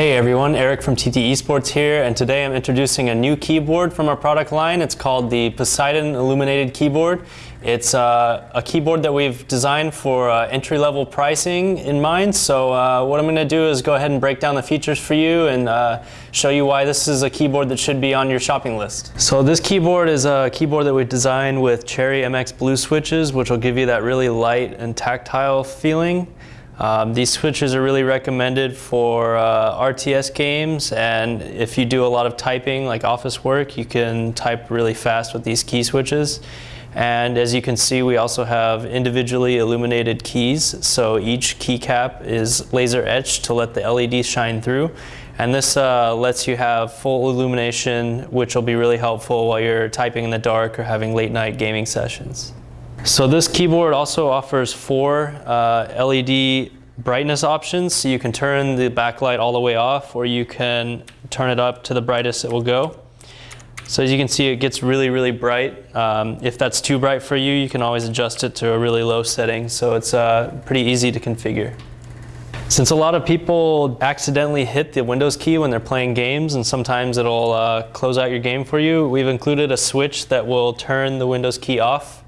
Hey everyone, Eric from TT Esports here, and today I'm introducing a new keyboard from our product line. It's called the Poseidon Illuminated Keyboard. It's uh, a keyboard that we've designed for uh, entry-level pricing in mind. So uh, what I'm going to do is go ahead and break down the features for you and uh, show you why this is a keyboard that should be on your shopping list. So this keyboard is a keyboard that we designed with Cherry MX Blue switches, which will give you that really light and tactile feeling. Um, these switches are really recommended for uh, RTS games and if you do a lot of typing like office work you can type really fast with these key switches and as you can see we also have individually illuminated keys so each keycap is laser etched to let the LED shine through and this uh, lets you have full illumination which will be really helpful while you're typing in the dark or having late night gaming sessions. So this keyboard also offers four uh, LED brightness options. So you can turn the backlight all the way off or you can turn it up to the brightest it will go. So as you can see, it gets really, really bright. Um, if that's too bright for you, you can always adjust it to a really low setting. So it's uh, pretty easy to configure. Since a lot of people accidentally hit the Windows key when they're playing games and sometimes it'll uh, close out your game for you, we've included a switch that will turn the Windows key off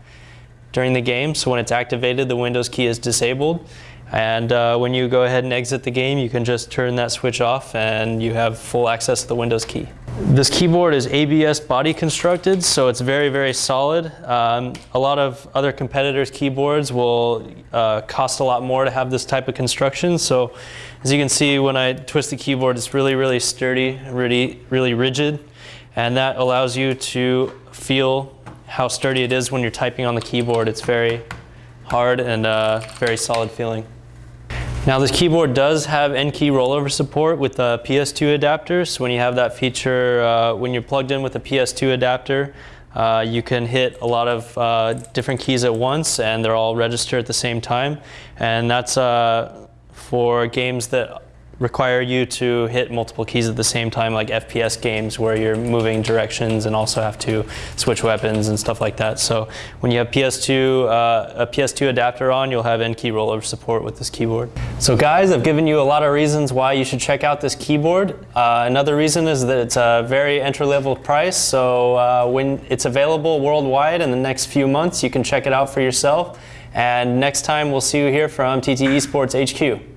during the game. So when it's activated, the Windows key is disabled. And uh, when you go ahead and exit the game, you can just turn that switch off and you have full access to the Windows key. This keyboard is ABS body constructed, so it's very, very solid. Um, a lot of other competitors' keyboards will uh, cost a lot more to have this type of construction. So as you can see, when I twist the keyboard, it's really, really sturdy, really, really rigid. And that allows you to feel how sturdy it is when you're typing on the keyboard. It's very hard and uh, very solid feeling. Now this keyboard does have N-key rollover support with a PS2 adapter. So when you have that feature, uh, when you're plugged in with a PS2 adapter, uh, you can hit a lot of uh, different keys at once and they're all registered at the same time. And that's uh, for games that require you to hit multiple keys at the same time, like FPS games where you're moving directions and also have to switch weapons and stuff like that. So when you have PS2, uh, a PS2 adapter on, you'll have N-key rollover support with this keyboard. So guys, I've given you a lot of reasons why you should check out this keyboard. Uh, another reason is that it's a very entry-level price, so uh, when it's available worldwide in the next few months, you can check it out for yourself. And next time, we'll see you here from TT Esports HQ.